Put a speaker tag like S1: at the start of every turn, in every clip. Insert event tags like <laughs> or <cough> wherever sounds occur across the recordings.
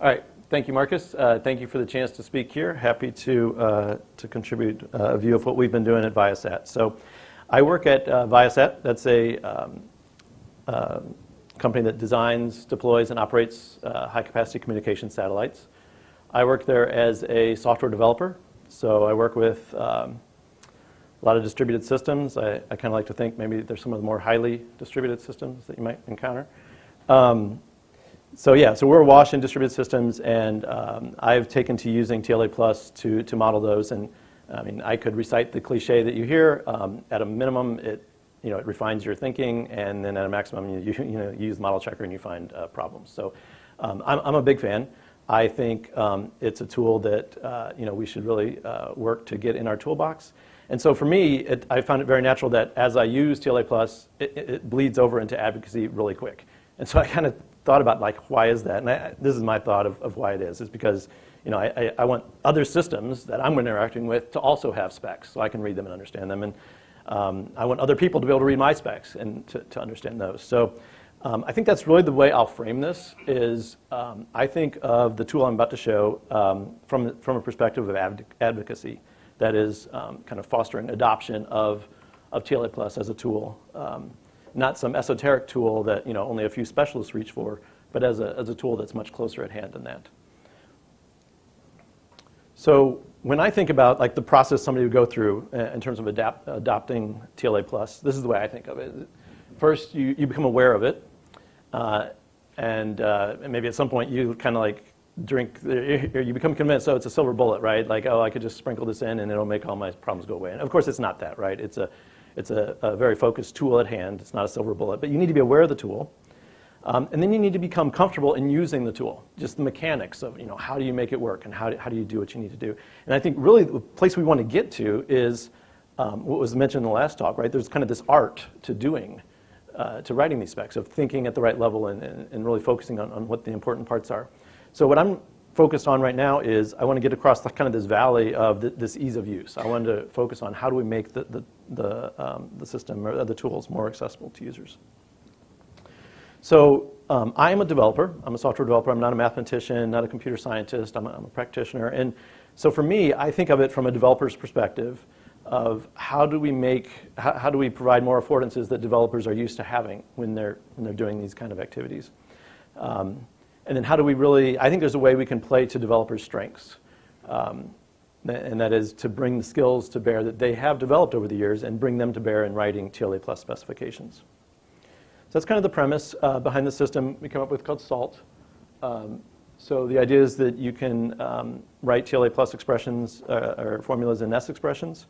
S1: All right. Thank you, Marcus. Uh, thank you for the chance to speak here. Happy to, uh, to contribute uh, a view of what we've been doing at Viasat. So I work at uh, Viasat. That's a um, uh, company that designs, deploys, and operates uh, high-capacity communication satellites. I work there as a software developer. So I work with um, a lot of distributed systems. I, I kind of like to think maybe there's some of the more highly distributed systems that you might encounter. Um, so yeah, so we're awash in distributed systems, and um, I've taken to using TLA Plus to, to model those. And I mean, I could recite the cliche that you hear. Um, at a minimum, it you know it refines your thinking, and then at a maximum, you you, you know you use model checker and you find uh, problems. So um, I'm I'm a big fan. I think um, it's a tool that uh, you know we should really uh, work to get in our toolbox. And so for me, it, I found it very natural that as I use TLA Plus, it, it bleeds over into advocacy really quick. And so I kind of thought about like, why is that? And I, this is my thought of, of why it is, is because you know, I, I, want other systems that I'm interacting with to also have specs so I can read them and understand them. And um, I want other people to be able to read my specs and to, to understand those. So um, I think that's really the way I'll frame this is um, I think of the tool I'm about to show um, from, from a perspective of adv advocacy that is um, kind of fostering adoption of, of TLA Plus as a tool. Not some esoteric tool that you know, only a few specialists reach for, but as a, as a tool that's much closer at hand than that. So when I think about like the process somebody would go through uh, in terms of adapt, adopting TLA Plus, this is the way I think of it. First, you, you become aware of it, uh, and, uh, and maybe at some point you kind of like drink, you become convinced, oh, it's a silver bullet, right? Like, oh, I could just sprinkle this in and it'll make all my problems go away. And of course, it's not that, right? It's a, it's a, a, very focused tool at hand. It's not a silver bullet, but you need to be aware of the tool. Um, and then you need to become comfortable in using the tool, just the mechanics of, you know, how do you make it work and how do, how do you do what you need to do. And I think really the place we want to get to is um, what was mentioned in the last talk, right? There's kind of this art to doing, uh, to writing these specs, of thinking at the right level and, and, and really focusing on, on what the important parts are. So what I'm focused on right now is I want to get across the, kind of this valley of this ease of use. I wanted to focus on how do we make the, the, the, um, the system or the tools more accessible to users. So um, I am a developer. I'm a software developer. I'm not a mathematician, not a computer scientist. I'm a, I'm a practitioner. And so for me, I think of it from a developer's perspective of how do we make, how, how, do we provide more affordances that developers are used to having when they're, when they're doing these kind of activities. Um, and then how do we really, I think there's a way we can play to developers' strengths. Um, and that is to bring the skills to bear that they have developed over the years and bring them to bear in writing TLA plus specifications. So that's kind of the premise uh, behind the system we come up with called SALT. Um, so the idea is that you can um, write TLA plus expressions uh, or formulas in S expressions.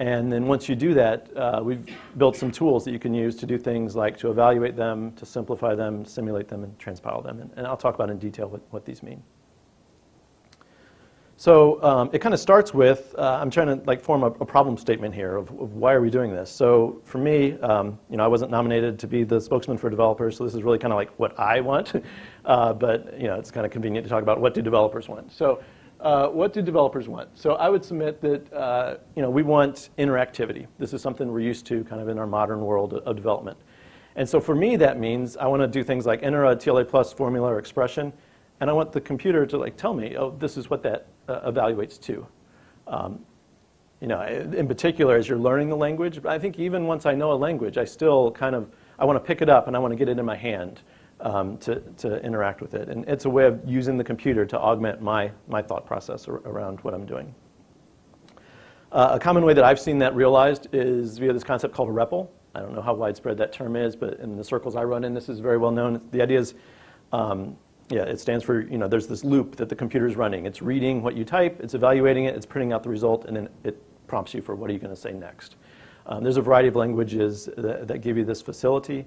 S1: And then once you do that, uh, we've built some tools that you can use to do things like to evaluate them, to simplify them, simulate them, and transpile them. And, and I'll talk about in detail what, what these mean. So um, it kind of starts with, uh, I'm trying to like form a, a problem statement here of, of, why are we doing this. So for me, um, you know, I wasn't nominated to be the spokesman for developers, so this is really kind of like what I want. <laughs> Uh, but you know, it's kind of convenient to talk about what do developers want. So uh, what do developers want? So I would submit that uh, you know, we want interactivity. This is something we're used to kind of in our modern world of development. And so for me, that means I want to do things like enter a TLA plus formula or expression, and I want the computer to like tell me, oh, this is what that uh, evaluates to. Um, you know, in particular, as you're learning the language, but I think even once I know a language, I still kind of, I want to pick it up and I want to get it in my hand um, to, to interact with it. And it's a way of using the computer to augment my, my thought process around what I'm doing. Uh, a common way that I've seen that realized is via this concept called a REPL. I don't know how widespread that term is, but in the circles I run in, this is very well known. The idea is, um, yeah, it stands for, you know, there's this loop that the computer is running. It's reading what you type, it's evaluating it, it's printing out the result, and then it prompts you for what are you going to say next. Um, there's a variety of languages that, that give you this facility.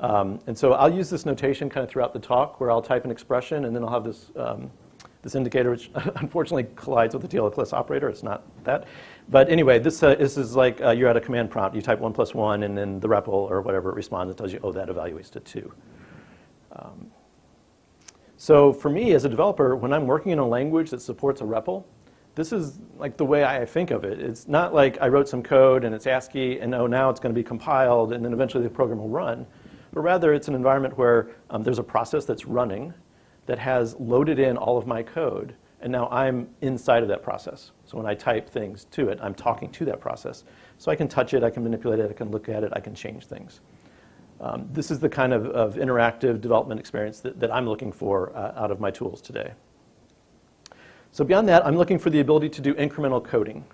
S1: Um, and so I'll use this notation kind of throughout the talk where I'll type an expression and then I'll have this, um, this indicator which <laughs> unfortunately collides with the TLA plus operator. It's not that. But anyway, this, uh, this is like uh, you're at a command prompt. You type 1 plus 1 and then the REPL or whatever it responds. It tells you, oh, that evaluates to 2. Um, so for me as a developer, when I'm working in a language that supports a REPL, this is like the way I think of it. It's not like I wrote some code and it's ASCII and oh, now it's going to be compiled and then eventually the program will run but rather it's an environment where um, there's a process that's running that has loaded in all of my code, and now I'm inside of that process. So when I type things to it, I'm talking to that process. So I can touch it, I can manipulate it, I can look at it, I can change things. Um, this is the kind of, of interactive development experience that, that I'm looking for uh, out of my tools today. So beyond that, I'm looking for the ability to do incremental coding.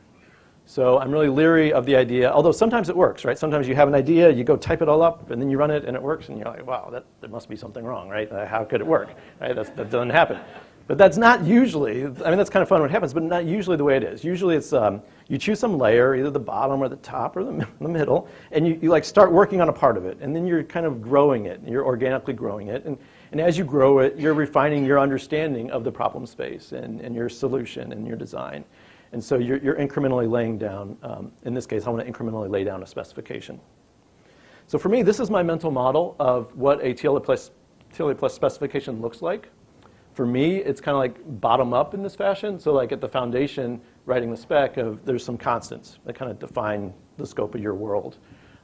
S1: So I'm really leery of the idea, although sometimes it works, right? Sometimes you have an idea, you go type it all up, and then you run it, and it works, and you're like, wow, that, there must be something wrong, right? Uh, how could it work? Right? That's, that doesn't happen. But that's not usually, I mean, that's kind of fun when it happens, but not usually the way it is. Usually it's, um, you choose some layer, either the bottom or the top or the, the middle, and you, you like start working on a part of it, and then you're kind of growing it, and you're organically growing it, and, and as you grow it, you're refining your understanding of the problem space and, and your solution and your design. And so you're, you're incrementally laying down, um, in this case, I want to incrementally lay down a specification. So for me, this is my mental model of what a TLA plus, TLA plus specification looks like. For me, it's kind of like bottom up in this fashion. So like at the foundation, writing the spec of there's some constants that kind of define the scope of your world.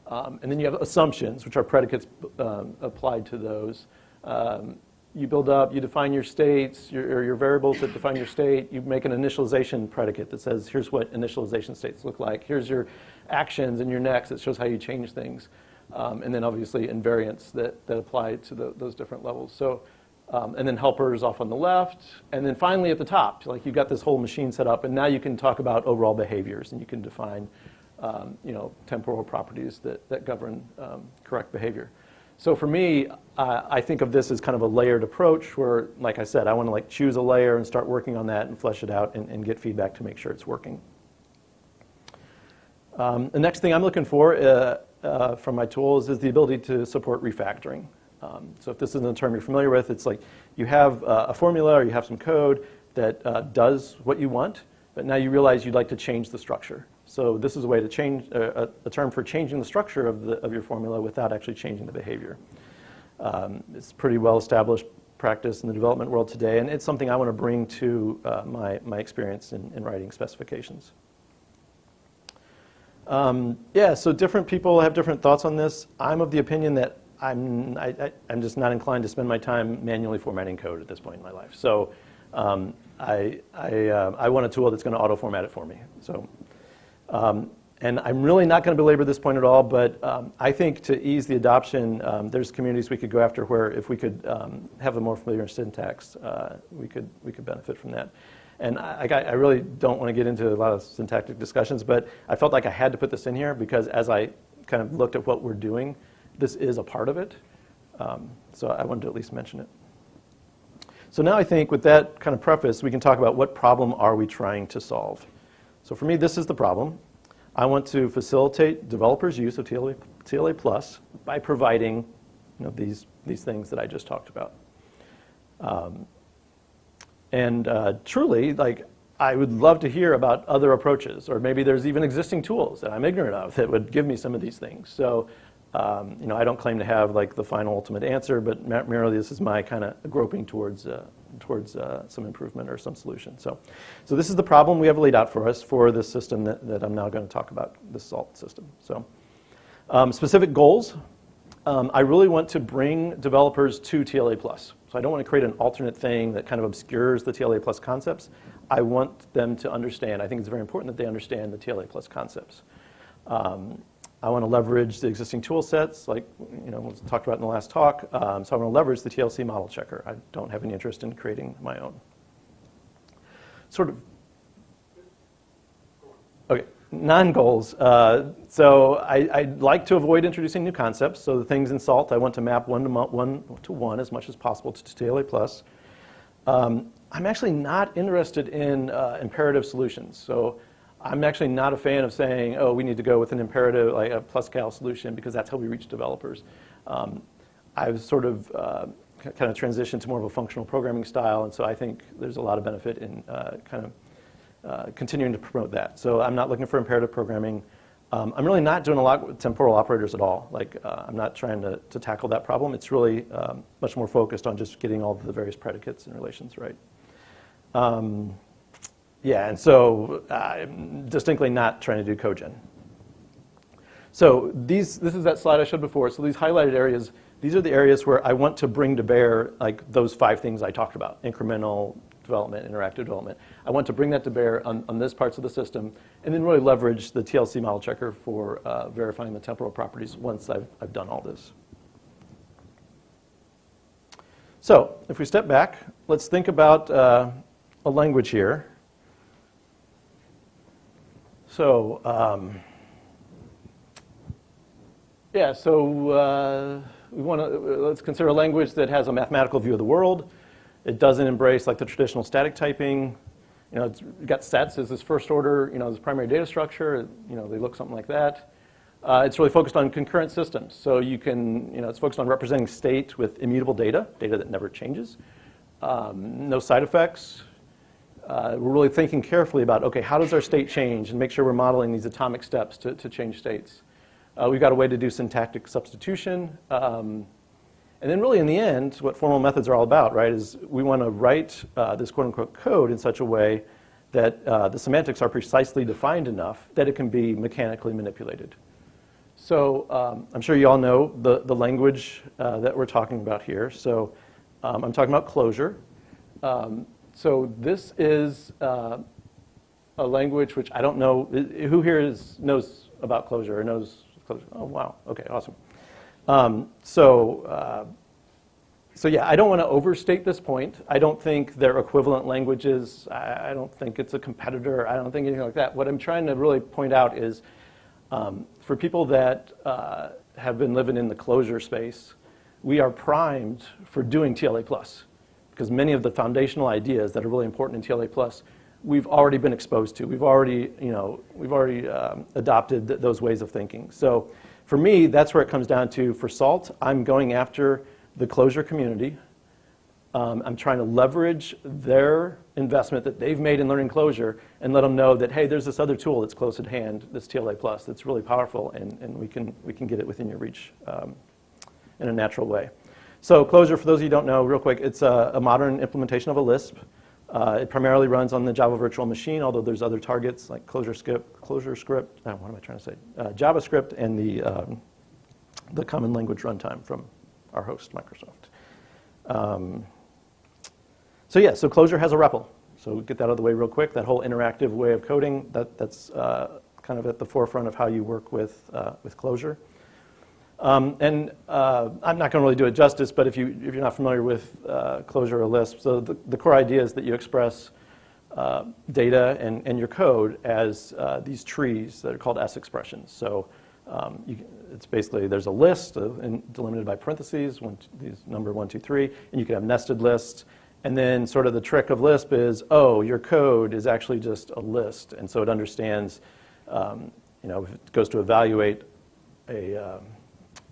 S1: Um, and then you have assumptions, which are predicates um, applied to those. Um, you build up, you define your states, your, your variables that define your state. You make an initialization predicate that says, here's what initialization states look like. Here's your actions and your next that shows how you change things. Um, and then obviously invariants that, that apply to the, those different levels. So um, and then helpers off on the left. And then finally at the top, like you've got this whole machine set up, and now you can talk about overall behaviors, and you can define um, you know, temporal properties that, that govern um, correct behavior. So for me, uh, I think of this as kind of a layered approach where, like I said, I want to like choose a layer and start working on that and flesh it out and, and get feedback to make sure it's working. Um, the next thing I'm looking for uh, uh, from my tools is the ability to support refactoring. Um, so if this isn't a term you're familiar with, it's like you have uh, a formula or you have some code that uh, does what you want, but now you realize you'd like to change the structure. So this is a way to change, uh, a, term for changing the structure of, the, of your formula without actually changing the behavior. Um, it's pretty well established practice in the development world today, and it's something I want to bring to uh, my, my experience in, in writing specifications. Um, yeah, so different people have different thoughts on this. I'm of the opinion that I'm, I, am just not inclined to spend my time manually formatting code at this point in my life. So um, I, I, uh, I, want a tool that's going to auto-format it for me. So, um, and I'm really not going to belabor this point at all, but um, I think to ease the adoption, um, there's communities we could go after where if we could um, have a more familiar syntax, uh, we, could, we could benefit from that. And I, I, really don't want to get into a lot of syntactic discussions, but I felt like I had to put this in here because as I kind of looked at what we're doing, this is a part of it. Um, so I wanted to at least mention it. So now I think with that kind of preface, we can talk about what problem are we trying to solve. So for me, this is the problem. I want to facilitate developers' use of TLA, TLA Plus by providing you know, these, these things that I just talked about. Um, and uh, truly, like, I would love to hear about other approaches, or maybe there's even existing tools that I'm ignorant of that would give me some of these things. So um, you know, I don't claim to have like the final ultimate answer, but merely this is my kind of groping towards uh, towards uh, some improvement or some solution. So, so this is the problem we have laid out for us for this system that, that I'm now going to talk about, the SALT system. So, um, specific goals. Um, I really want to bring developers to TLA Plus. So I don't want to create an alternate thing that kind of obscures the TLA Plus concepts. I want them to understand. I think it's very important that they understand the TLA Plus concepts. Um, I want to leverage the existing tool sets, like you know, we talked about in the last talk. Um, so I want to leverage the TLC model checker. I don't have any interest in creating my own. Sort of. Okay, non-goals. Uh, so I, I, like to avoid introducing new concepts. So the things in SALT, I want to map one to one, to one as much as possible to TLA plus. Um, I'm actually not interested in uh, imperative solutions. So I'm actually not a fan of saying, oh, we need to go with an imperative, like a PlusCal solution, because that's how we reach developers. Um, I've sort of uh, kind of transitioned to more of a functional programming style, and so I think there's a lot of benefit in uh, kind of uh, continuing to promote that. So I'm not looking for imperative programming. Um, I'm really not doing a lot with temporal operators at all. Like, uh, I'm not trying to, to tackle that problem. It's really um, much more focused on just getting all the various predicates and relations right. Yeah, and so I'm distinctly not trying to do cogen. So these, this is that slide I showed before. So these highlighted areas, These are the areas where I want to bring to bear like those five things I talked about, incremental development, interactive development. I want to bring that to bear on, on this parts of the system and then really leverage the TLC model checker for uh, verifying the temporal properties once I've, I've done all this. So if we step back, let's think about uh, a language here. So, um, yeah, so uh, we want to, let's consider a language that has a mathematical view of the world. It doesn't embrace like the traditional static typing. You know, it's got sets as this first order, you know, this primary data structure. You know, they look something like that. Uh, it's really focused on concurrent systems. So you can, you know, it's focused on representing state with immutable data, data that never changes. Um, no side effects. Uh, we're really thinking carefully about, okay, how does our state change and make sure we're modeling these atomic steps to, to change states. Uh, we've got a way to do syntactic substitution. Um, and then really in the end, what formal methods are all about, right, is we want to write uh, this quote unquote code in such a way that uh, the semantics are precisely defined enough that it can be mechanically manipulated. So um, I'm sure you all know the, the language uh, that we're talking about here. So um, I'm talking about Clojure. Um, so this is uh, a language which I don't know, who here is, knows about Clojure or knows Clojure? Oh, wow, okay, awesome. Um, so, uh, so yeah, I don't want to overstate this point. I don't think they're equivalent languages. I, I don't think it's a competitor. I don't think anything like that. What I'm trying to really point out is um, for people that uh, have been living in the Clojure space, we are primed for doing TLA plus because many of the foundational ideas that are really important in TLA plus we've already been exposed to. We've already, you know, we've already um, adopted th those ways of thinking. So for me, that's where it comes down to. For SALT, I'm going after the Clojure community. Um, I'm trying to leverage their investment that they've made in learning Clojure and let them know that, hey, there's this other tool that's close at hand, this TLA Plus, that's really powerful, and, and we, can, we can get it within your reach um, in a natural way. So Clojure, for those of you who don't know, real quick, it's a, a modern implementation of a Lisp. Uh, it primarily runs on the Java virtual machine, although there's other targets like ClojureScript, Clojure script. Uh, what am I trying to say? Uh, JavaScript and the um, the common language runtime from our host, Microsoft. Um, so yeah, so Clojure has a REPL. So get that out of the way real quick. That whole interactive way of coding, that, that's uh, kind of at the forefront of how you work with, uh, with Clojure. Um, and uh, I'm not going to really do it justice, but if, you, if you're not familiar with uh, Clojure or Lisp, so the, the core idea is that you express uh, data and, and your code as uh, these trees that are called S expressions. So um, you, it's basically, there's a list of, delimited by parentheses, one, these number one, two, three, and you can have nested lists. And then sort of the trick of Lisp is, oh, your code is actually just a list. And so it understands, um, you know, if it goes to evaluate a, um,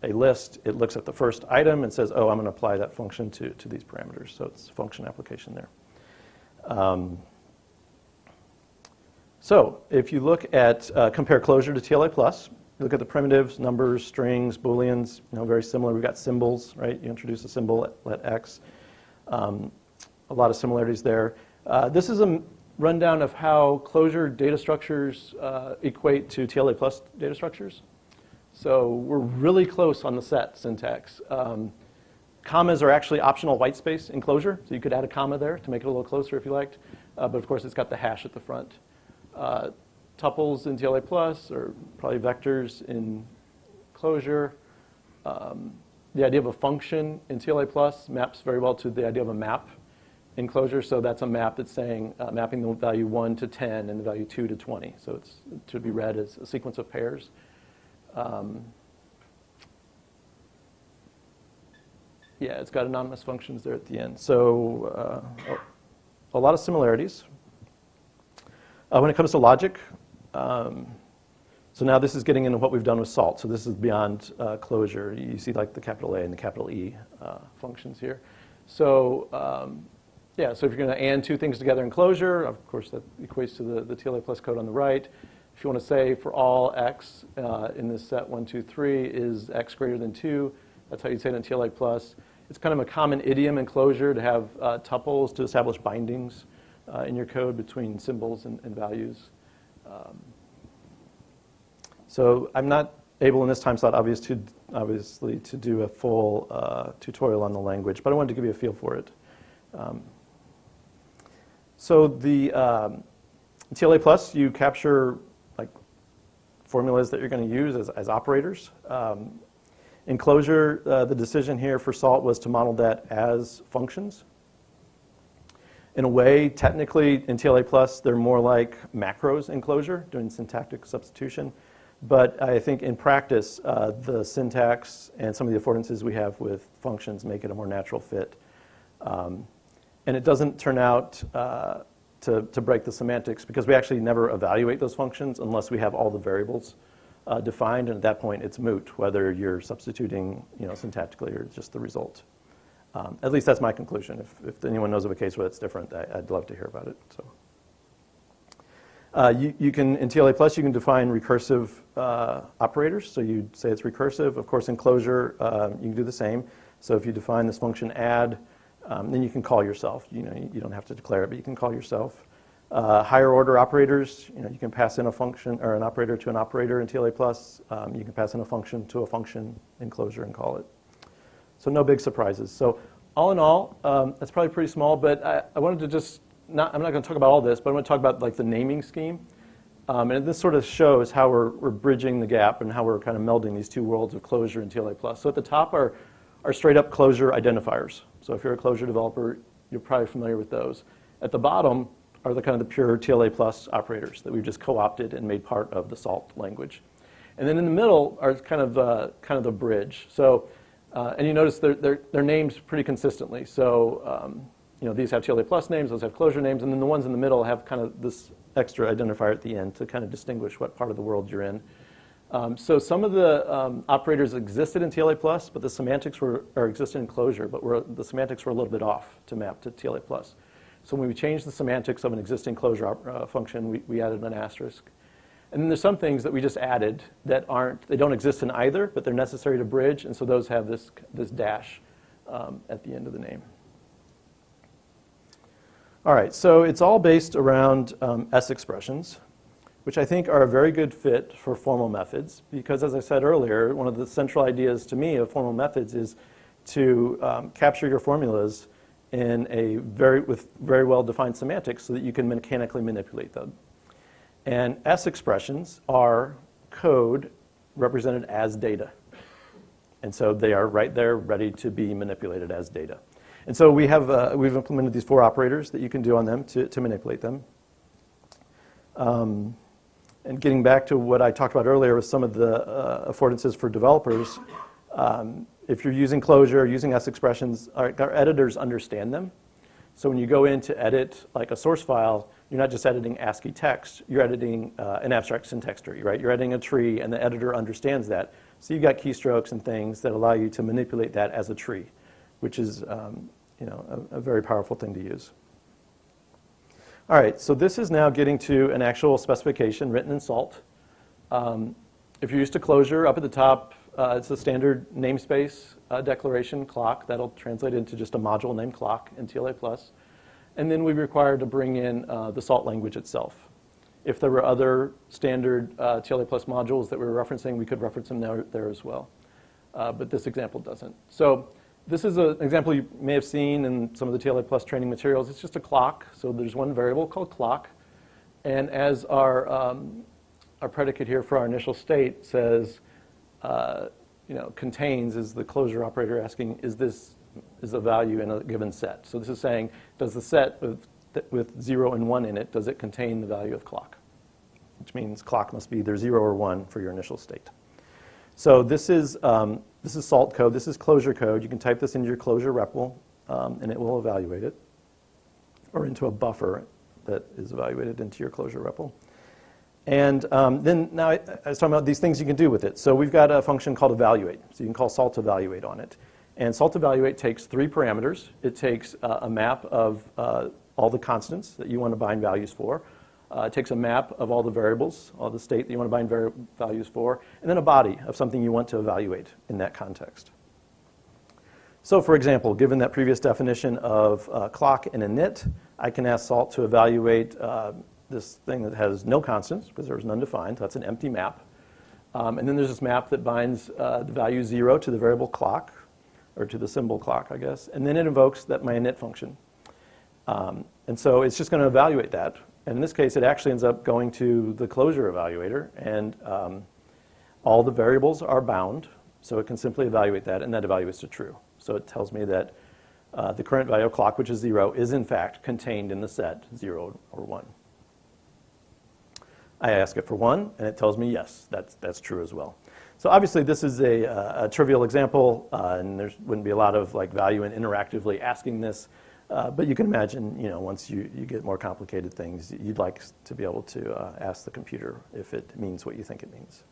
S1: a list, it looks at the first item and says, oh, I'm going to apply that function to, to these parameters. So it's function application there. Um, so if you look at, uh, compare Clojure to TLA+, plus, look at the primitives, numbers, strings, booleans, you know, very similar. We've got symbols, right? You introduce a symbol, let x. Um, a lot of similarities there. Uh, this is a rundown of how Clojure data structures uh, equate to TLA plus data structures. So we're really close on the set syntax. Um, commas are actually optional white space in Clojure, so you could add a comma there to make it a little closer if you liked. Uh, but of course, it's got the hash at the front. Uh, tuples in TLA plus or probably vectors in Clojure. Um, the idea of a function in TLA plus maps very well to the idea of a map in Clojure. So that's a map that's saying uh, mapping the value 1 to 10 and the value 2 to 20. So it's to be read as a sequence of pairs. Um, yeah, it's got anonymous functions there at the end. So uh, a lot of similarities. Uh, when it comes to logic, um, so now this is getting into what we've done with SALT. So this is beyond uh, Clojure. You see like the capital A and the capital E uh, functions here. So um, yeah, so if you're going to and two things together in Clojure, of course that equates to the, the TLA plus code on the right. If you want to say for all x uh, in this set 1, 2, 3 is x greater than 2, that's how you'd say it in TLA+. plus. It's kind of a common idiom in Clojure to have uh, tuples to establish bindings uh, in your code between symbols and, and values. Um, so I'm not able in this time slot, obviously, to, obviously, to do a full uh, tutorial on the language, but I wanted to give you a feel for it. Um, so the um, TLA Plus, you capture formulas that you're going to use as, as operators. Um, in Clojure, uh, the decision here for SALT was to model that as functions. In a way, technically, in TLA Plus, they're more like macros in Clojure, doing syntactic substitution. But I think in practice, uh, the syntax and some of the affordances we have with functions make it a more natural fit. Um, and it doesn't turn out uh, to, to break the semantics because we actually never evaluate those functions unless we have all the variables uh, defined. And at that point, it's moot whether you're substituting you know, syntactically or just the result. Um, at least that's my conclusion. If, if anyone knows of a case where it's different, I, would love to hear about it. So. Uh, you, you, can, in TLA Plus, you can define recursive uh, operators. So you say it's recursive. Of course, in Clojure, uh, you can do the same. So if you define this function add, um, then you can call yourself. You know, you, don't have to declare it, but you can call yourself. Uh, higher order operators, you know, you can pass in a function or an operator to an operator in TLA Plus. Um, you can pass in a function to a function in Clojure and call it. So no big surprises. So all in all, um, that's probably pretty small, but I, I wanted to just, not, I'm not going to talk about all this, but I want to talk about like the naming scheme. Um, and this sort of shows how we're, we're bridging the gap and how we're kind of melding these two worlds of Clojure and TLA+. Plus. So at the top are, are straight up Clojure identifiers. So if you're a Clojure developer, you're probably familiar with those. At the bottom are the kind of the pure TLA plus operators that we've just co-opted and made part of the SALT language. And then in the middle are kind of, uh, kind of the bridge. So uh, and you notice they're, they're, they're, named pretty consistently. So um, you know, these have TLA plus names, those have Clojure names, and then the ones in the middle have kind of this extra identifier at the end to kind of distinguish what part of the world you're in. Um, so some of the um, operators existed in TLA plus, but the semantics were, or existed in Clojure, but were, the semantics were a little bit off to map to TLA plus. So when we changed the semantics of an existing Clojure uh, function, we, we added an asterisk. And then there's some things that we just added that aren't, they don't exist in either, but they're necessary to bridge, and so those have this, this dash um, at the end of the name. All right, so it's all based around um, S expressions, which I think are a very good fit for formal methods, because as I said earlier, one of the central ideas to me of formal methods is to um, capture your formulas in a very, with very well-defined semantics so that you can mechanically manipulate them. And S expressions are code represented as data. And so they are right there ready to be manipulated as data. And so we have, uh, we've implemented these four operators that you can do on them to, to manipulate them. Um, and getting back to what I talked about earlier with some of the uh, affordances for developers, um, if you're using Clojure, using S expressions, our, our editors understand them. So when you go in to edit like a source file, you're not just editing ASCII text, you're editing uh, an abstract syntax tree, right? You're editing a tree and the editor understands that. So you've got keystrokes and things that allow you to manipulate that as a tree, which is um, you know, a, a, very powerful thing to use. All right, so this is now getting to an actual specification written in SALT. Um, if you're used to Clojure, up at the top, uh, it's a standard namespace uh, declaration clock. That'll translate into just a module named clock in TLA+. And then we require to bring in uh, the SALT language itself. If there were other standard uh, TLA plus modules that we were referencing, we could reference them there, there as well. Uh, but this example doesn't. So this is an example you may have seen in some of the TLA plus training materials. It's just a clock. So there's one variable called clock. And as our, um, our predicate here for our initial state says, uh, you know, contains is the Clojure operator asking, is this is a value in a given set. So this is saying, does the set with, with 0 and 1 in it, does it contain the value of clock? Which means clock must be either 0 or 1 for your initial state. So this is, um, this is SALT code. This is Clojure code. You can type this into your Clojure REPL, um, and it will evaluate it, or into a buffer that is evaluated into your Clojure REPL. And um, then now I, I was talking about these things you can do with it. So we've got a function called evaluate. So you can call salt evaluate on it. And salt evaluate takes three parameters. It takes uh, a map of uh, all the constants that you want to bind values for. Uh, it takes a map of all the variables, all the state that you want to bind values for, and then a body of something you want to evaluate in that context. So for example, given that previous definition of uh, clock and init, I can ask SALT to evaluate uh, this thing that has no constants, because there's none defined, so that's an empty map. Um, and then there's this map that binds uh, the value 0 to the variable clock, or to the symbol clock, I guess. And then it invokes that my init function. Um, and so it's just going to evaluate that. And in this case, it actually ends up going to the Clojure evaluator. And um, all the variables are bound. So it can simply evaluate that, and that evaluates to true. So it tells me that uh, the current value of clock, which is 0, is in fact contained in the set 0 or 1. I ask it for 1, and it tells me yes, that's, that's true as well. So obviously this is a, uh, a trivial example, uh, and there wouldn't be a lot of like value in interactively asking this. Uh, but you can imagine, you know, once you, you get more complicated things, you'd like to be able to uh, ask the computer if it means what you think it means.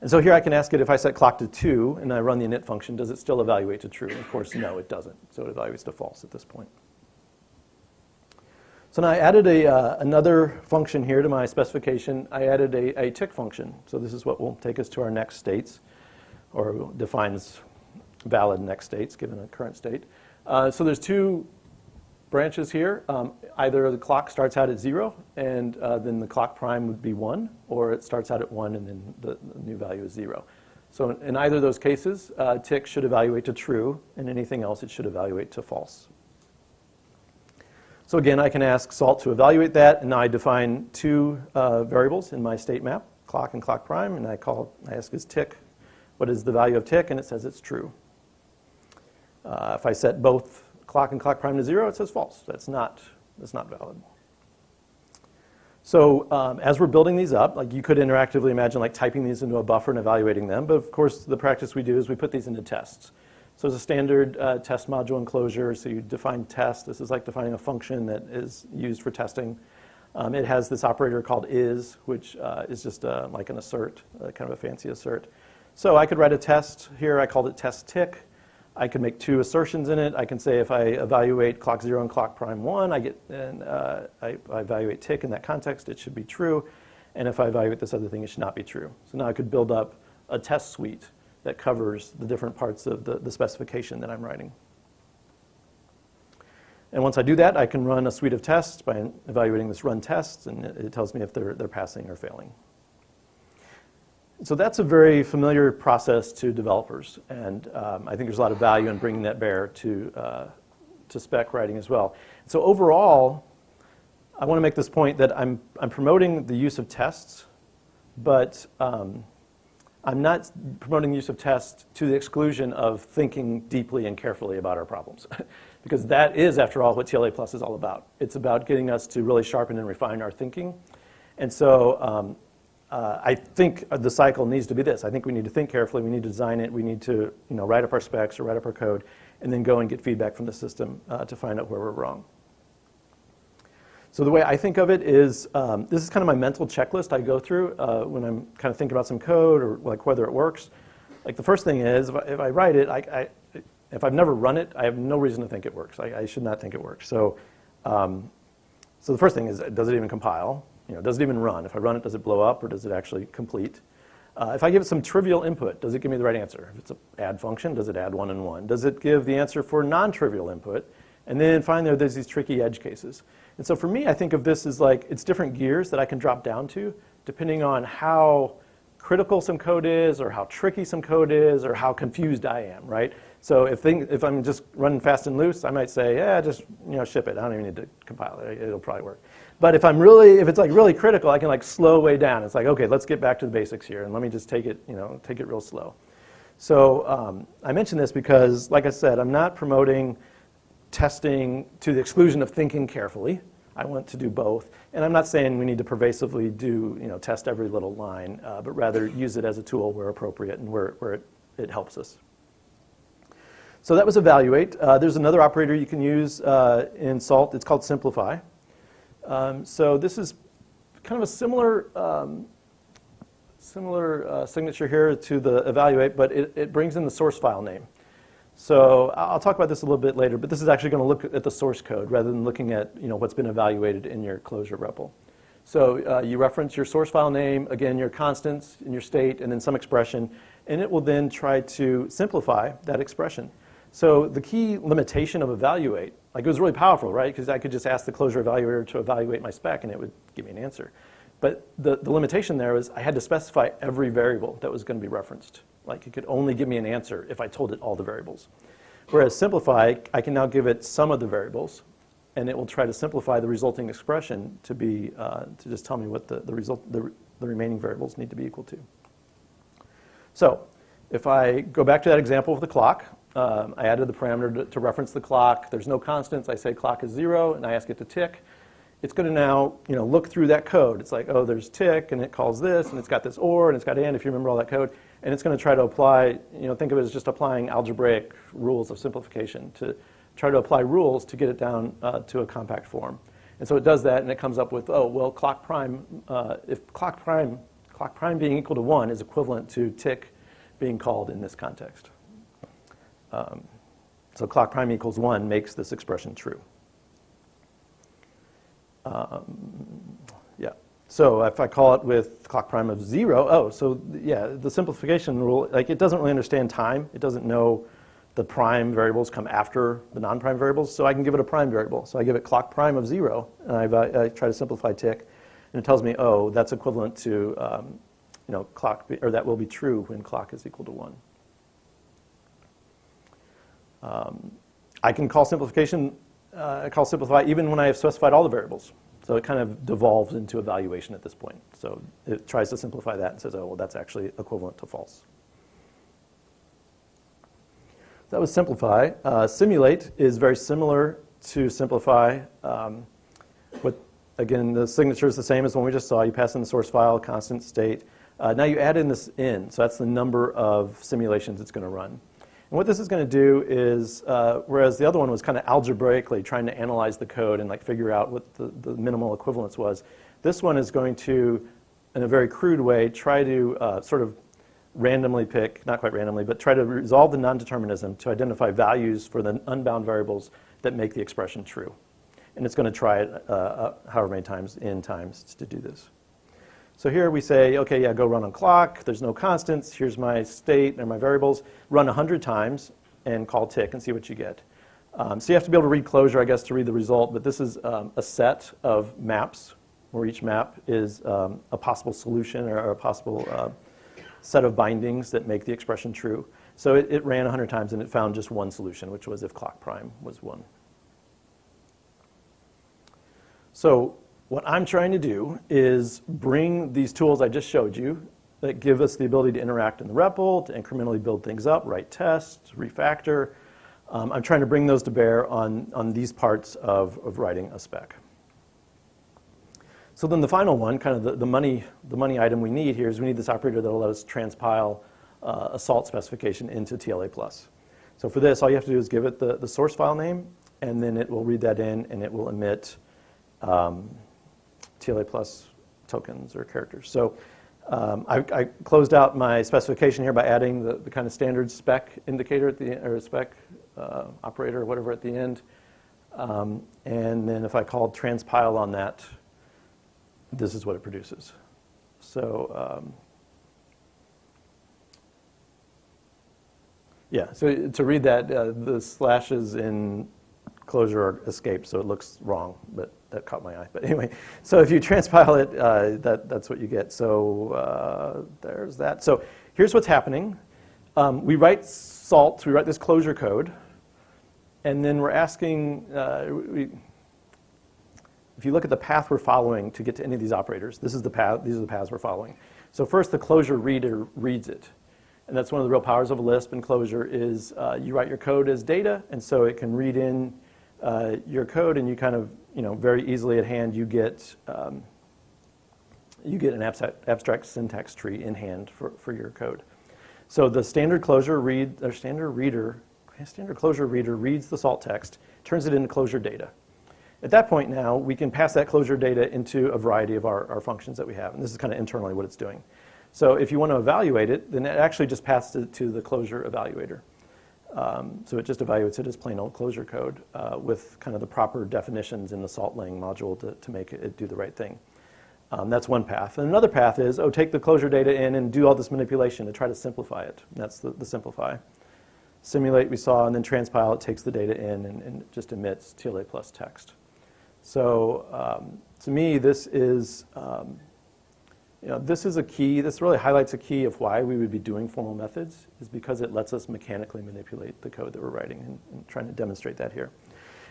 S1: And so here I can ask it if I set clock to 2 and I run the init function, does it still evaluate to true? And of course, no, it doesn't. So it evaluates to false at this point. So now I added a, uh, another function here to my specification. I added a, a tick function. So this is what will take us to our next states, or defines valid next states given a current state. Uh, so there's two branches here. Um, either the clock starts out at zero, and uh, then the clock prime would be one, or it starts out at one, and then the, the new value is zero. So in, in either of those cases, uh, tick should evaluate to true, and anything else it should evaluate to false. So again, I can ask salt to evaluate that, and I define two uh, variables in my state map, clock and clock prime, and I call, I ask is tick, what is the value of tick, and it says it's true. Uh, if I set both clock and clock prime to zero, it says false. That's not, that's not valid. So um, as we're building these up, like you could interactively imagine like typing these into a buffer and evaluating them. But of course, the practice we do is we put these into tests. So it's a standard uh, test module in Clojure. So you define test. This is like defining a function that is used for testing. Um, it has this operator called is, which uh, is just uh, like an assert, uh, kind of a fancy assert. So I could write a test here. I called it test tick. I can make two assertions in it. I can say if I evaluate clock 0 and clock prime 1, I, get, and, uh, I, I, evaluate tick in that context, it should be true. And if I evaluate this other thing, it should not be true. So now I could build up a test suite that covers the different parts of the, the specification that I'm writing. And once I do that, I can run a suite of tests by evaluating this run tests, and it, it tells me if they're, they're passing or failing. So that's a very familiar process to developers, and um, I think there's a lot of value in bringing that bear to, uh, to spec writing as well. So overall, I want to make this point that I'm, I'm promoting the use of tests, but um, I'm not promoting the use of tests to the exclusion of thinking deeply and carefully about our problems. <laughs> because that is, after all, what TLA Plus is all about. It's about getting us to really sharpen and refine our thinking. And so um, uh, I think the cycle needs to be this. I think we need to think carefully. We need to design it. We need to you know, write up our specs or write up our code, and then go and get feedback from the system uh, to find out where we're wrong. So the way I think of it is, um, this is kind of my mental checklist I go through uh, when I'm kind of thinking about some code or like whether it works. Like the first thing is, if I, if I write it, I, I, if I've never run it, I have no reason to think it works. I, I should not think it works. So, um, so the first thing is, does it even compile? You know, does it even run? If I run it, does it blow up or does it actually complete? Uh, if I give it some trivial input, does it give me the right answer? If it's an add function, does it add one and one? Does it give the answer for non-trivial input? And then finally, there's these tricky edge cases. And so for me, I think of this as like, it's different gears that I can drop down to, depending on how critical some code is, or how tricky some code is, or how confused I am, right? So if, thing, if I'm just running fast and loose, I might say, yeah, just you know, ship it. I don't even need to compile it. It'll probably work. But if I'm really, if it's like really critical, I can like slow way down. It's like, okay, let's get back to the basics here, and let me just take it, you know, take it real slow. So um, I mention this because, like I said, I'm not promoting testing to the exclusion of thinking carefully. I want to do both. And I'm not saying we need to pervasively do, you know, test every little line, uh, but rather use it as a tool where appropriate and where, where it, it helps us. So that was evaluate. Uh, there's another operator you can use uh, in SALT. It's called simplify. Um, so this is kind of a similar, um, similar uh, signature here to the evaluate, but it, it brings in the source file name. So I'll talk about this a little bit later, but this is actually going to look at the source code rather than looking at you know, what's been evaluated in your Clojure REPL. So uh, you reference your source file name, again, your constants and your state, and then some expression, and it will then try to simplify that expression. So the key limitation of evaluate like it was really powerful, right? Because I could just ask the Clojure evaluator to evaluate my spec and it would give me an answer. But the, the limitation there was I had to specify every variable that was going to be referenced. Like it could only give me an answer if I told it all the variables. Whereas simplify, I can now give it some of the variables, and it will try to simplify the resulting expression to be uh, to just tell me what the, the result the, the remaining variables need to be equal to. So if I go back to that example of the clock, um, I added the parameter to, to, reference the clock. There's no constants. I say clock is zero, and I ask it to tick. It's going to now you know, look through that code. It's like, oh, there's tick, and it calls this, and it's got this or, and it's got and, if you remember all that code. And it's going to try to apply, you know, think of it as just applying algebraic rules of simplification to try to apply rules to get it down uh, to a compact form. And so it does that, and it comes up with, oh, well, clock prime, uh, if clock prime, clock prime being equal to 1 is equivalent to tick being called in this context. Um, so clock prime equals 1 makes this expression true. Um, yeah. So if I call it with clock prime of 0, oh, so yeah, the simplification rule, like it doesn't really understand time. It doesn't know the prime variables come after the non-prime variables, so I can give it a prime variable. So I give it clock prime of 0, and uh, I try to simplify tick, and it tells me, oh, that's equivalent to, um, you know, clock, or that will be true when clock is equal to 1. Um, I can call simplification, uh, call simplify even when I have specified all the variables. So it kind of devolves into evaluation at this point. So it tries to simplify that and says, oh, well, that's actually equivalent to false. That was simplify. Uh, simulate is very similar to simplify. Um, what, again, the signature is the same as one we just saw. You pass in the source file, constant state. Uh, now you add in this in, so that's the number of simulations it's going to run. And what this is going to do is, uh, whereas the other one was kind of algebraically trying to analyze the code and like figure out what the, the minimal equivalence was, this one is going to, in a very crude way, try to uh, sort of randomly pick, not quite randomly, but try to resolve the non-determinism to identify values for the unbound variables that make the expression true. And it's going to try it uh, uh however many times, n times, to do this. So here we say, okay, yeah, go run on clock. There's no constants. Here's my state and my variables. Run 100 times and call tick and see what you get. Um, so you have to be able to read Clojure, I guess, to read the result. But this is um, a set of maps where each map is um, a possible solution or, a possible uh, set of bindings that make the expression true. So it, it ran 100 times and it found just one solution, which was if clock prime was 1. So what I'm trying to do is bring these tools I just showed you that give us the ability to interact in the REPL, to incrementally build things up, write tests, refactor. Um, I'm trying to bring those to bear on, on these parts of, of writing a spec. So then the final one, kind of the, the, money, the money item we need here is we need this operator that will let us transpile uh, a salt specification into TLA+. Plus. So for this, all you have to do is give it the, the source file name, and then it will read that in, and it will emit um, TLA plus tokens or characters. So um, I, I, closed out my specification here by adding the, the, kind of standard spec indicator at the or spec uh, operator or whatever at the end. Um, and then if I called transpile on that, this is what it produces. So um, yeah, so to read that, uh, the slashes in Clojure are escaped, so it looks wrong, but that caught my eye. But anyway, so if you transpile it, uh, that, that's what you get. So uh, there's that. So here's what's happening. Um, we write salt, we write this Clojure code, and then we're asking, uh, we, if you look at the path we're following to get to any of these operators, this is the path, these are the paths we're following. So first the Clojure reader reads it. And that's one of the real powers of Lisp and Clojure is uh, you write your code as data, and so it can read in uh, your code and you kind of, you know, very easily at hand you get, um, you get an abstract, abstract syntax tree in hand for, for your code. So the standard Clojure read, or standard reader, standard Clojure reader reads the salt text, turns it into Clojure data. At that point now, we can pass that Clojure data into a variety of our, our functions that we have. And this is kind of internally what it's doing. So if you want to evaluate it, then it actually just passes it to the Clojure evaluator. Um, so it just evaluates it as plain old Clojure code uh, with kind of the proper definitions in the salt SaltLang module to, to make it do the right thing. Um, that's one path. And another path is, oh, take the Clojure data in and do all this manipulation to try to simplify it. that's the, the simplify. Simulate we saw, and then transpile, it takes the data in and, and just emits TLA plus text. So um, to me, this is um, you know, this is a key, this really highlights a key of why we would be doing formal methods, is because it lets us mechanically manipulate the code that we're writing and, and trying to demonstrate that here.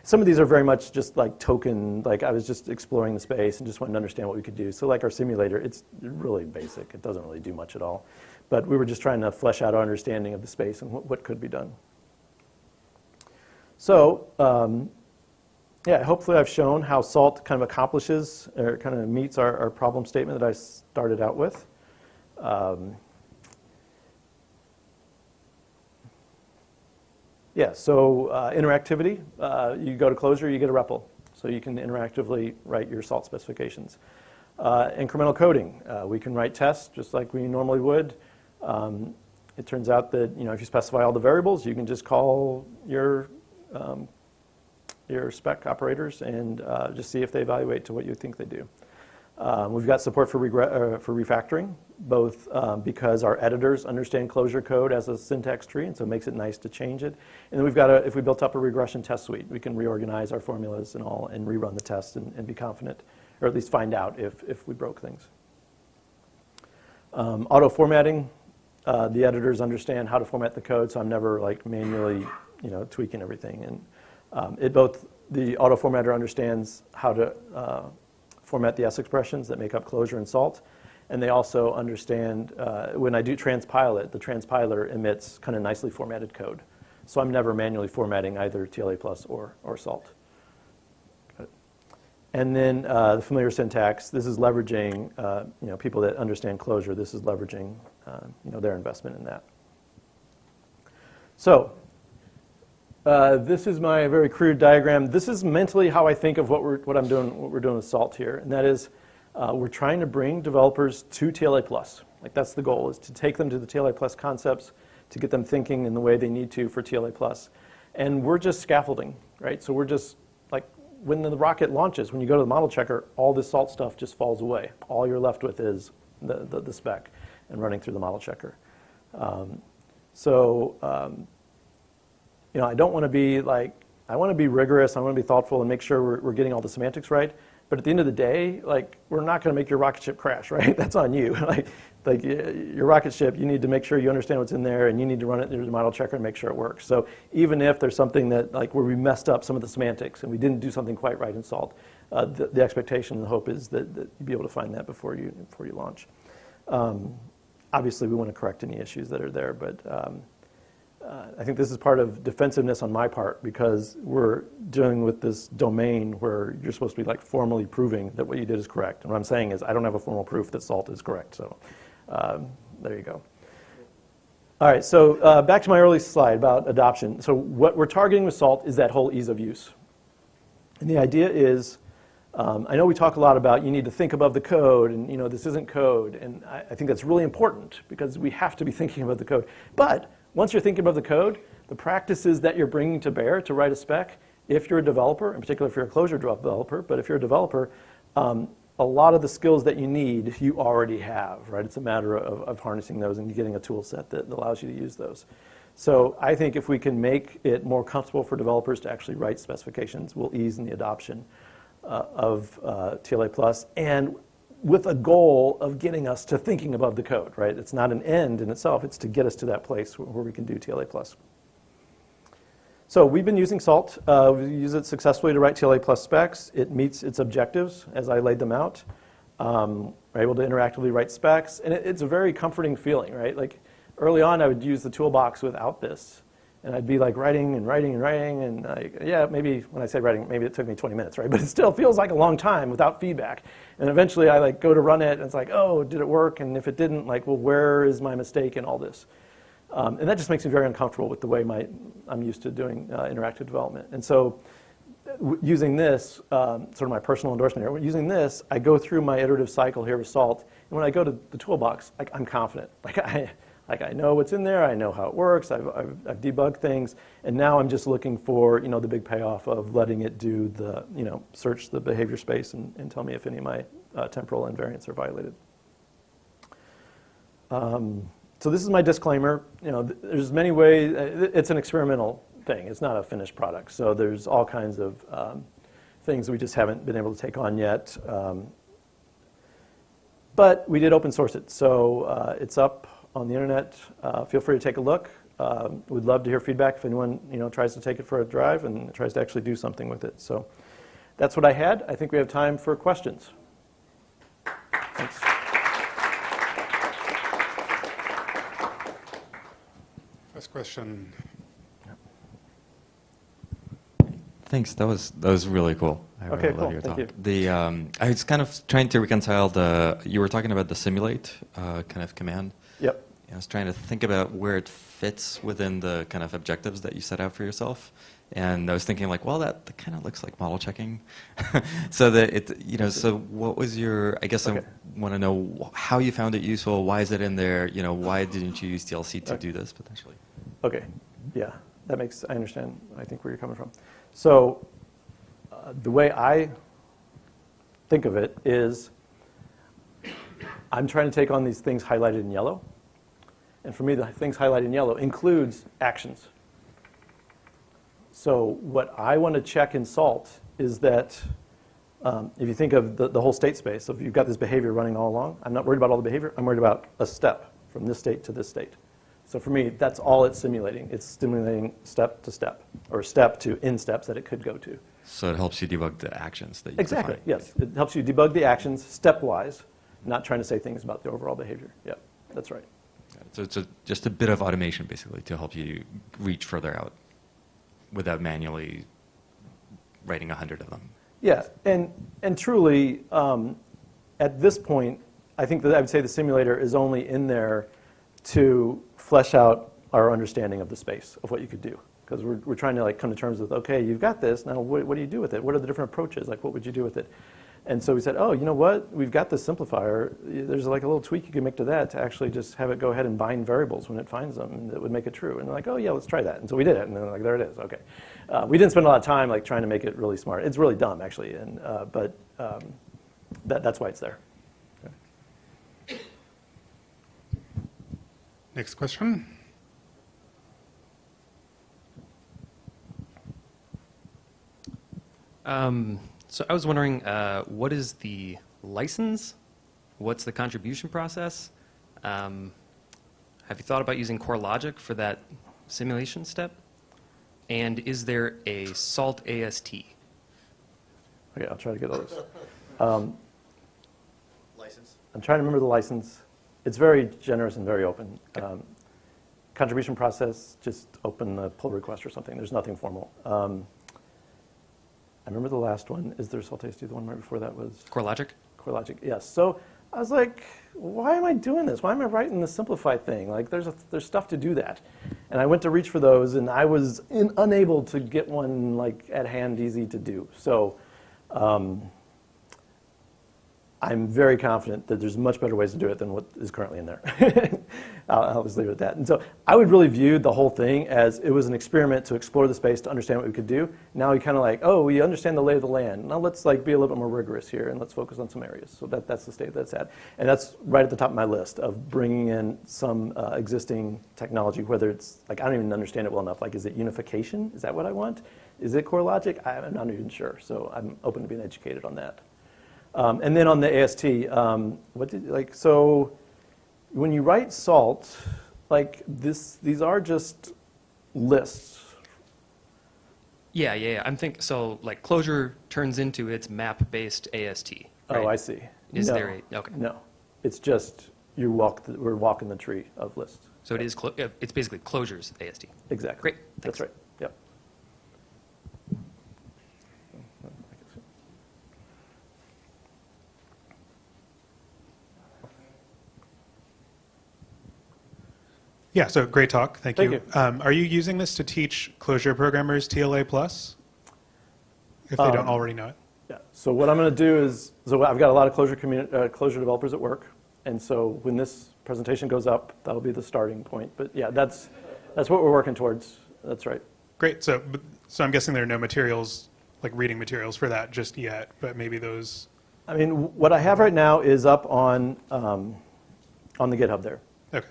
S1: Some of these are very much just like token, like I was just exploring the space and just wanted to understand what we could do. So like our simulator, it's really basic. It doesn't really do much at all. But we were just trying to flesh out our understanding of the space and what, what could be done. So um, yeah, hopefully I've shown how SALT kind of accomplishes or kind of meets our, our problem statement that I started out with. Um, yeah, so uh, interactivity, uh, you go to Clojure, you get a REPL. So you can interactively write your SALT specifications. Uh, incremental coding, uh, we can write tests just like we normally would. Um, it turns out that you know, if you specify all the variables, you can just call your um, your spec operators and uh, just see if they evaluate to what you think they do. Um, we've got support for, uh, for refactoring, both um, because our editors understand Clojure code as a syntax tree, and so it makes it nice to change it. And then we've got, a, if we built up a regression test suite, we can reorganize our formulas and all and rerun the test and, and be confident, or at least find out if, if we broke things. Um, auto formatting, uh, the editors understand how to format the code, so I'm never like manually, you know, tweaking everything. And um, it both, the auto formatter understands how to uh, format the S expressions that make up Clojure and salt, and they also understand, uh, when I do transpile it, the transpiler emits kind of nicely formatted code. So I'm never manually formatting either TLA plus or, or salt. And then uh, the familiar syntax, this is leveraging, uh, you know, people that understand Clojure, this is leveraging, uh, you know, their investment in that. So uh, this is my very crude diagram. This is mentally how I think of what, we're, what I'm doing, what we're doing with SALT here, and that is uh, we're trying to bring developers to TLA Plus. Like that's the goal, is to take them to the TLA Plus concepts, to get them thinking in the way they need to for TLA Plus. And we're just scaffolding, right? So we're just like when the rocket launches, when you go to the model checker, all this SALT stuff just falls away. All you're left with is the, the, the spec and running through the model checker. Um, so um, you know, I don't want to be like, I want to be rigorous, I want to be thoughtful and make sure we're, we're getting all the semantics right. But at the end of the day, like, we're not going to make your rocket ship crash, <laughs> right? That's on you. <laughs> like, like your rocket ship, you need to make sure you understand what's in there, and you need to run it through the model checker and make sure it works. So even if there's something that, like, where we messed up some of the semantics and we didn't do something quite right in SALT, uh, the, the, expectation and the hope is that, that you'll be able to find that before you before you launch. Um, obviously, we want to correct any issues that are there, but um, uh, I think this is part of defensiveness on my part because we're dealing with this domain where you're supposed to be like formally proving that what you did is correct. And what I'm saying is I don't have a formal proof that salt is correct. So um, there you go. All right, so uh, back to my early slide about adoption. So what we're targeting with SALT is that whole ease of use. And the idea is, um, I know we talk a lot about you need to think above the code and you know this isn't code. And I, I think that's really important because we have to be <laughs> thinking about the code. But once you're thinking about the code, the practices that you're bringing to bear to write a spec, if you're a developer, in particular if you're a Clojure developer, but if you're a developer, um, a lot of the skills that you need, you already have, right? It's a matter of, of harnessing those and getting a tool set that allows you to use those. So I think if we can make it more comfortable for developers to actually write specifications, we'll ease in the adoption uh, of uh, TLA Plus. And with a goal of getting us to thinking above the code, right? It's not an end in itself, it's to get us to that place where we can do TLA+. plus. So we've been using SALT. Uh, we use it successfully to write TLA plus specs. It meets its objectives as I laid them out. Um, we're able to interactively write specs, and it, it's a very comforting feeling, right? Like early on, I would use the toolbox without this, and I'd be like writing and writing and writing, and yeah, maybe when I say writing, maybe it took me 20 minutes, right? <laughs> But it still feels like a long time without feedback. And eventually I like go to run it, and it's like, oh, did it work? And if it didn't, like, well, where is my mistake in all this? Um, and that just makes me very uncomfortable with the way my, I'm used to doing uh, interactive development. And so using this, um, sort of my personal endorsement here, using this, I go through my iterative cycle here with SALT, and when I go to the toolbox, like, I'm confident. <laughs> Like I, like I know what's in there, I know how it works, I've, I've, I've, debugged things, and now I'm just looking for you know the big payoff of letting it do the you know search the behavior space and, and tell me if any of my uh, temporal invariants are violated. Um, so this is my disclaimer. You know, there's many ways. Uh, it's an experimental thing. It's not a finished product. So there's all kinds of um, things we just haven't been able to take on yet. Um, But we did open source it, so uh, it's up on the internet. Uh, feel free to take a look. Um, we'd love to hear feedback if anyone you know tries to take it for a drive and tries to actually do something with it. So that's what I had. I think we have time for questions. Thanks.
S2: First question.
S3: Thanks. That was that was really cool. I
S1: Okay,
S3: really
S1: cool.
S3: love your
S1: Thank
S3: talk.
S1: you.
S3: The um, I was kind of trying to reconcile the. You were talking about the simulate uh, kind of command.
S1: Yep.
S3: I was trying to think about where it fits within the kind of objectives that you set out for yourself. And I was thinking like, well, that, that kind of looks like model checking. <laughs> so that it, you know, so what was your, I guess
S1: Okay.
S3: I want to know wh- how you found it useful. Why is it in there? You know, why didn't you use TLC to
S1: Okay.
S3: do this potentially?
S1: Okay, yeah, that makes, I understand, I think where you're coming from. So, uh, the way I think of it is, I'm trying to take on these things highlighted in yellow, and for me, the things highlighted in yellow includes actions. So what I want to check in SALT is that, um, if you think of the, the whole state space, so if you've got this behavior running all along, I'm not worried about all the behavior, I'm worried about a step from this state to this state. So for me, that's all it's simulating. It's simulating step to step, or step to in steps that it could go to.
S3: So it helps you debug the actions that you
S1: Exactly,
S3: define.
S1: yes. It helps you debug the actions stepwise, not trying to say things about the overall behavior. Yep, that's right.
S3: So it's a, just a bit of automation, basically, to help you reach further out without manually writing a hundred of them.
S1: Yeah, and, and truly, um, at this point, I think that I would say the simulator is only in there to flesh out our understanding of the space, of what you could do. Because we're, we're trying to like come to terms with, okay, you've got this, now what, what do you do with it? What are the different approaches? Like, what would you do with it? And so we said, oh, you know what? We've got this simplifier. There's like a little tweak you can make to that to actually just have it go ahead and bind variables when it finds them that would make it true. And they're like, oh, yeah, let's try that. And so we did it. And then like, there it is. Okay. Uh, we didn't spend a lot of time like trying to make it really smart. It's really dumb, actually. And, uh, but um, that, that's why it's there.
S2: Next question.
S4: Um, so I was wondering, uh, what is the license? What's the contribution process? Um, have you thought about using CoreLogic for that simulation step? And is there a SALT AST?
S1: Okay, I'll try to get those. Um,
S5: license.
S1: I'm trying to remember the license. It's very generous and very open. Um, contribution process, just open a pull request or something. There's nothing formal. Um, I remember the last one. Is there SALT AST? The one right before that was
S4: CoreLogic?
S1: CoreLogic. Yes. So I was like, why am I doing this? Why am I writing the simplified thing? Like, there's a, there's stuff to do that. And I went to reach for those, and I was in, unable to get one like at hand, easy to do. So. Um, I'm very confident that there's much better ways to do it than what is currently in there. <laughs> I'll, I'll just leave it at that. And so I would really view the whole thing as it was an experiment to explore the space to understand what we could do. Now we kind of like, oh, we understand the lay of the land. Now let's like be a little bit more rigorous here and let's focus on some areas. So that, that's the state that's at. And that's right at the top of my list of bringing in some uh, existing technology, whether it's like, I don't even understand it well enough. Like, is it unification? Is that what I want? Is it CoreLogic? I'm not even sure. So I'm open to being educated on that. Um, and then on the AST, um, what did like so when you write salt, like this, these are just lists.
S4: Yeah, yeah, yeah. I'm think so. Like Clojure turns into its map-based AST.
S1: Oh. I see.
S4: Is
S1: no,
S4: there a okay?
S1: No, it's just you walk. The, we're walking the tree of lists.
S4: So it is. Clo- uh, it's basically Clojure's AST.
S1: Exactly.
S4: Great,
S1: That's
S4: thanks.
S1: right. Yep.
S2: Yeah, so great talk. Thank,
S1: Thank
S2: you. Um, are you using this to teach Clojure programmers TLA plus? If they don't
S1: Um,
S2: already know it.
S1: Yeah. So what I'm going to do is, so I've got a lot of Clojure uh, Clojure developers at work, and so when this presentation goes up, that'll be the starting point. But yeah, that's that's what we're working towards. That's right.
S2: Great. So, so I'm guessing there are no materials, like reading materials for that just yet, but maybe those.
S1: I mean, what I have right now is up on um, on the GitHub there.
S2: Okay.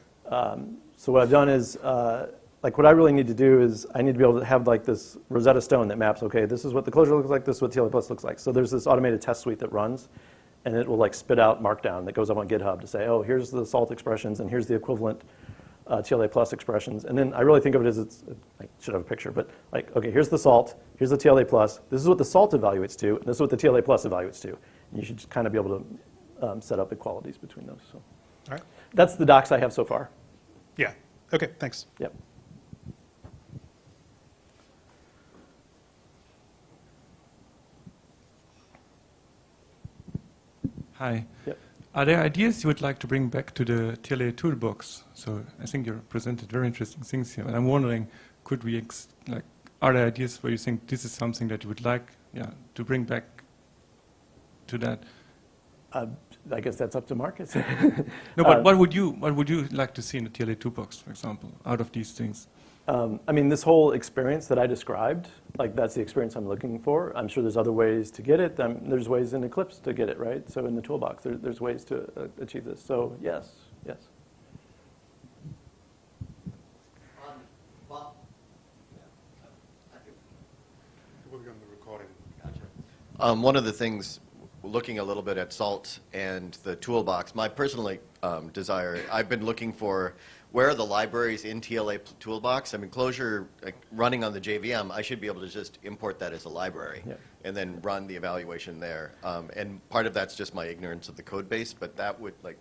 S1: So what I've done is, uh, like, what I really need to do is I need to be able to have like this Rosetta Stone that maps. Okay, this is what the Clojure looks like. This is what TLA Plus looks like. So there's this automated test suite that runs, and it will like spit out Markdown that goes up on GitHub to say, oh, here's the salt expressions, and here's the equivalent uh, TLA plus expressions. And then I really think of it as it's, I should have a picture, but like, okay, here's the salt, here's the TLA plus, this is what the salt evaluates to, and this is what the TLA plus evaluates to. And you should just kind of be able to um, set up equalities between those. So
S2: All right.
S1: that's the docs I have so far.
S2: Yeah. Okay. Thanks.
S1: Yep.
S6: Hi.
S1: Yep.
S6: Are there ideas you would like to bring back to the TLA toolbox? So I think you presented very interesting things here, and I'm wondering, could we ex- like, are there ideas where you think this is something that you would like, yeah, to bring back to that?
S1: Uh, I guess that's up to Markus. <laughs>
S6: No, but
S1: Uh,
S6: what would you what would you like to see in the TLA toolbox, for example, out of these things?
S1: Um, I mean, this whole experience that I described, like that's the experience I'm looking for. I'm sure there's other ways to get it. Um, there's ways in Eclipse to get it, right? So in the toolbox, there, there's ways to uh, achieve this. So yes, yes.
S5: On, well, yeah, I think
S2: We'll be on the recording.
S5: Gotcha. Um, one of the things, looking a little bit at SALT and the toolbox, my personal um, desire, I've been looking for where are the libraries in TLA toolbox? I mean, Clojure, like, running on the JVM, I should be able to just import that as a library
S1: Yeah.
S5: and then run the evaluation there. Um, and part of that's just my ignorance of the code base, but that would, like,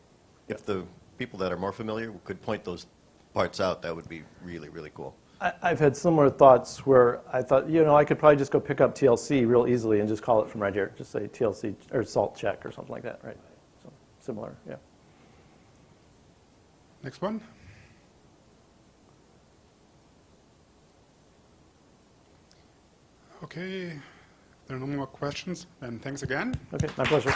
S5: if the people that are more familiar could point those parts out, that would be really, really cool.
S1: I, I've had similar thoughts where I thought, you know, I could probably just go pick up TLC real easily and just call it from right here. Just say TLC or salt check or something like that, right? So similar, yeah.
S2: Next one. Okay. There are no more questions. Then thanks again.
S1: Okay, my pleasure.